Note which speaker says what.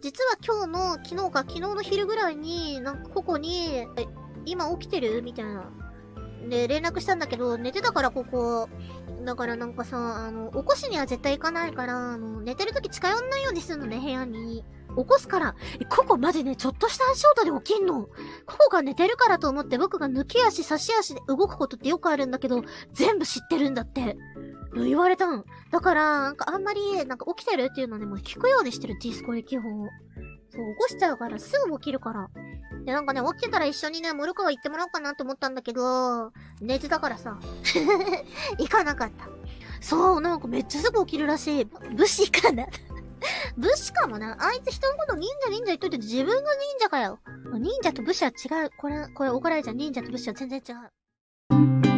Speaker 1: 実は今日の、昨日か、昨日の昼ぐらいに、なんかここに、え、今起きてる？みたいな。で、連絡したんだけど、寝てたからここ。だからなんかさ、あの、起こしには絶対行かないから、あの、寝てる時近寄んないようにするのね、部屋に。起こすから。ここマジね、ちょっとした足音で起きんの。ここが寝てるからと思って僕が抜き足、差し足で動くことってよくあるんだけど、全部知ってるんだって。言われたん。だから、なんかあんまり、なんか起きてるっていうのでもう聞くようにしてる、ディスコで基本。そう、起こしちゃうから、すぐ起きるから。で、なんかね、起きてたら一緒にね、モルカワ行ってもらおうかなと思ったんだけど、寝てたからさ。行かなかった。そう、なんかめっちゃすぐ起きるらしい。武士かな 武士かもな。あいつ人のこと忍者忍者言っといて自分が忍者かよ。忍者と武士は違う。これ、これ怒られちゃう。忍者と武士は全然違う。